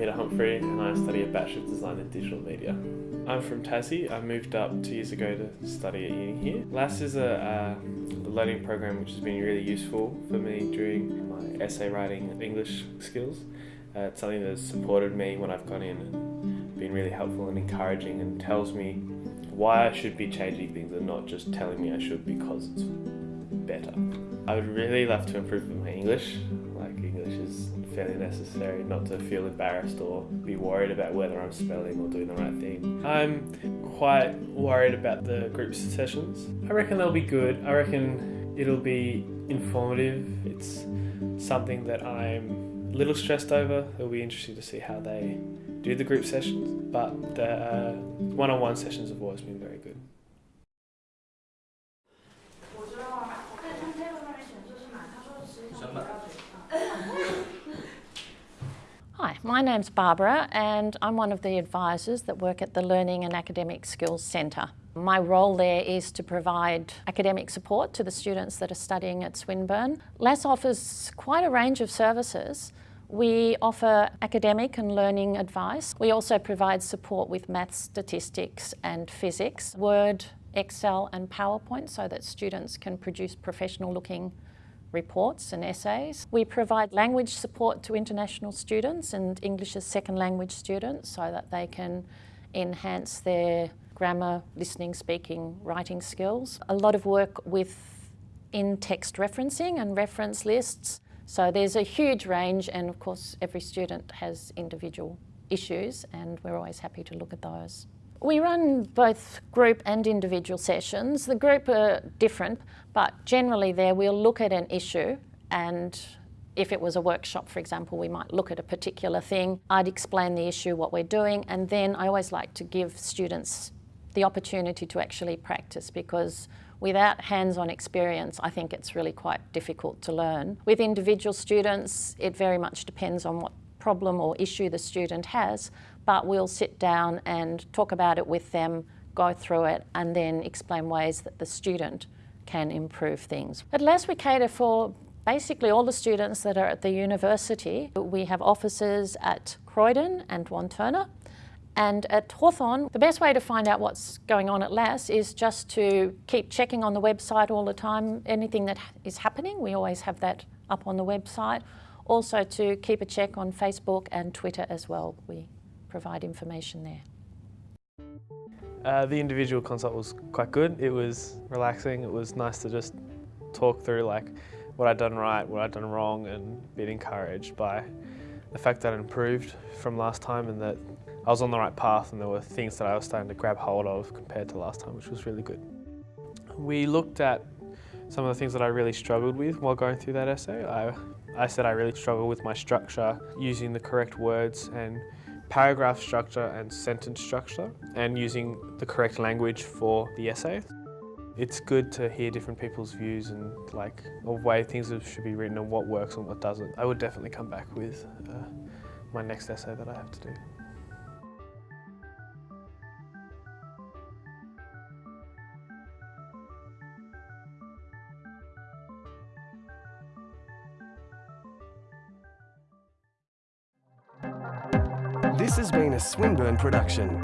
Peter Humphrey and I study a Bachelor of Design in Digital Media. I'm from Tassie. I moved up two years ago to study at uni here. LAS is a, a learning program which has been really useful for me during my essay writing and English skills. Uh, it's something that's supported me when I've gone in and been really helpful and encouraging and tells me why I should be changing things and not just telling me I should because it's better. I would really love to improve my English. Like English is fairly necessary not to feel embarrassed or be worried about whether I'm spelling or doing the right thing. I'm quite worried about the group sessions. I reckon they'll be good. I reckon it'll be informative. It's something that I'm a little stressed over. It'll be interesting to see how they do the group sessions, but the uh, one-on-one sessions have always been very good. My name's Barbara and I'm one of the advisors that work at the Learning and Academic Skills Centre. My role there is to provide academic support to the students that are studying at Swinburne. LAS offers quite a range of services. We offer academic and learning advice. We also provide support with maths, statistics and physics, Word, Excel and PowerPoint so that students can produce professional looking reports and essays. We provide language support to international students and English as second language students so that they can enhance their grammar, listening, speaking, writing skills. A lot of work with in-text referencing and reference lists. So there's a huge range and of course every student has individual issues and we're always happy to look at those. We run both group and individual sessions. The group are different, but generally there we'll look at an issue and if it was a workshop, for example, we might look at a particular thing. I'd explain the issue, what we're doing, and then I always like to give students the opportunity to actually practice because without hands-on experience, I think it's really quite difficult to learn. With individual students, it very much depends on what problem or issue the student has, but we'll sit down and talk about it with them, go through it, and then explain ways that the student can improve things. At LAS we cater for basically all the students that are at the university. We have offices at Croydon and Wantirna. And at Hawthorn, the best way to find out what's going on at LAS is just to keep checking on the website all the time. Anything that is happening, we always have that up on the website. Also to keep a check on Facebook and Twitter as well. We provide information there. Uh, the individual consult was quite good. It was relaxing. It was nice to just talk through like what I'd done right, what I'd done wrong and being encouraged by the fact that I improved from last time and that I was on the right path and there were things that I was starting to grab hold of compared to last time, which was really good. We looked at some of the things that I really struggled with while going through that essay. I, I said I really struggled with my structure, using the correct words and paragraph structure and sentence structure and using the correct language for the essay. It's good to hear different people's views and like the way things should be written and what works and what doesn't. I would definitely come back with uh, my next essay that I have to do. This has been a Swinburne production.